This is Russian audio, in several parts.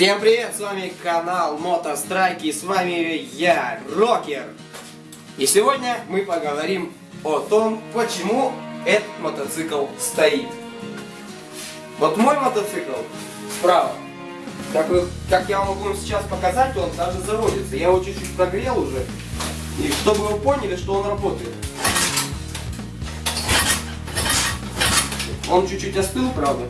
Всем привет, с вами канал Мотострайки, и с вами я, Рокер. И сегодня мы поговорим о том, почему этот мотоцикл стоит. Вот мой мотоцикл справа, как, вы, как я могу вам сейчас показать, он даже заводится. Я его чуть-чуть прогрел уже, и чтобы вы поняли, что он работает. Он чуть-чуть остыл, правда.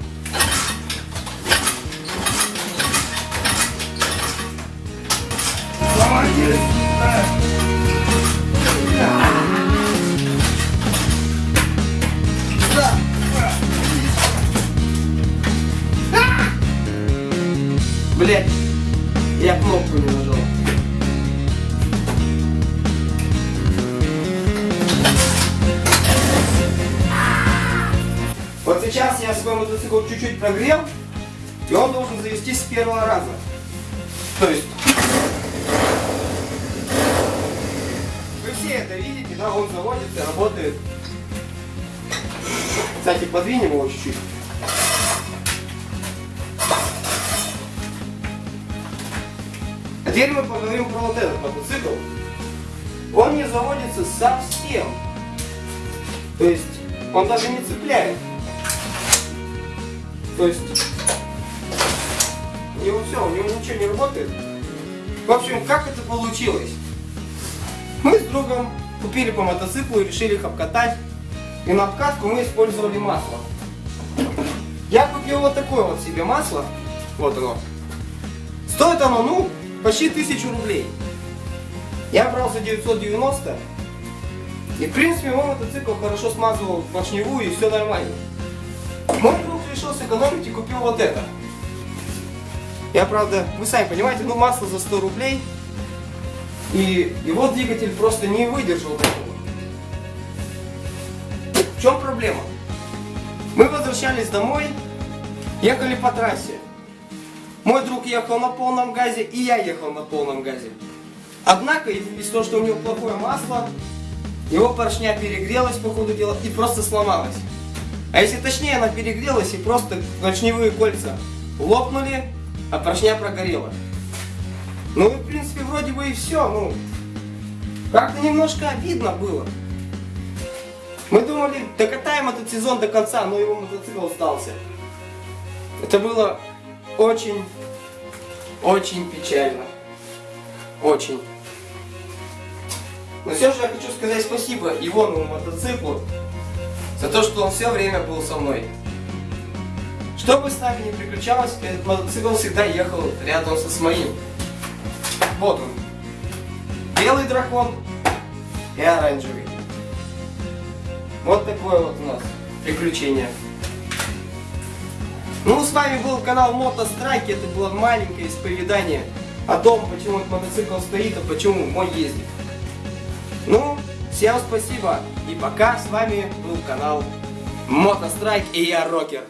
Блять, я кнопку не нажал. Вот сейчас я свой мотоцикл чуть-чуть прогрел, и он должен завестись с первого раза. То есть Вы все это видите, да, он заводится, работает. Кстати, подвинем его чуть-чуть. А теперь мы поговорим про вот этот мотоцикл. Он не заводится совсем. То есть, он даже не цепляет. То есть, у него все, у него ничего не работает. В общем, как это получилось? Мы с другом купили по мотоциклу и решили их обкатать. И на обкатку мы использовали масло. Я купил вот такое вот себе масло. Вот оно. Стоит оно, ну, почти тысячу рублей. Я брал за 990. И в принципе мой мотоцикл хорошо смазывал поршневую и все нормально. Мой друг решил сэкономить и купил вот это. Я правда, вы сами понимаете, ну масло за 100 рублей. И его двигатель просто не выдержал такого. В чем проблема? Мы возвращались домой, ехали по трассе. Мой друг ехал на полном газе, и я ехал на полном газе. Однако, из-за того, что у него плохое масло, его поршня перегрелась по ходу дела и просто сломалась. А если точнее, она перегрелась и просто поршневые кольца лопнули, а поршня прогорела. Ну в принципе вроде бы и все, ну как-то немножко обидно было. Мы думали, докатаем этот сезон до конца, но его мотоцикл остался. Это было очень, очень печально. Очень. Но все же я хочу сказать спасибо Ивону мотоциклу за то, что он все время был со мной. Что бы с нами ни приключалось, этот мотоцикл всегда ехал рядом со с моим. Вот он. Белый дракон и оранжевый. Вот такое вот у нас приключение. Ну, с вами был канал Мотострайки. Это было маленькое исповедание о том, почему этот мотоцикл стоит, а почему мой ездит. Ну, всем спасибо. И пока с вами был канал Мотострайк и я Рокер.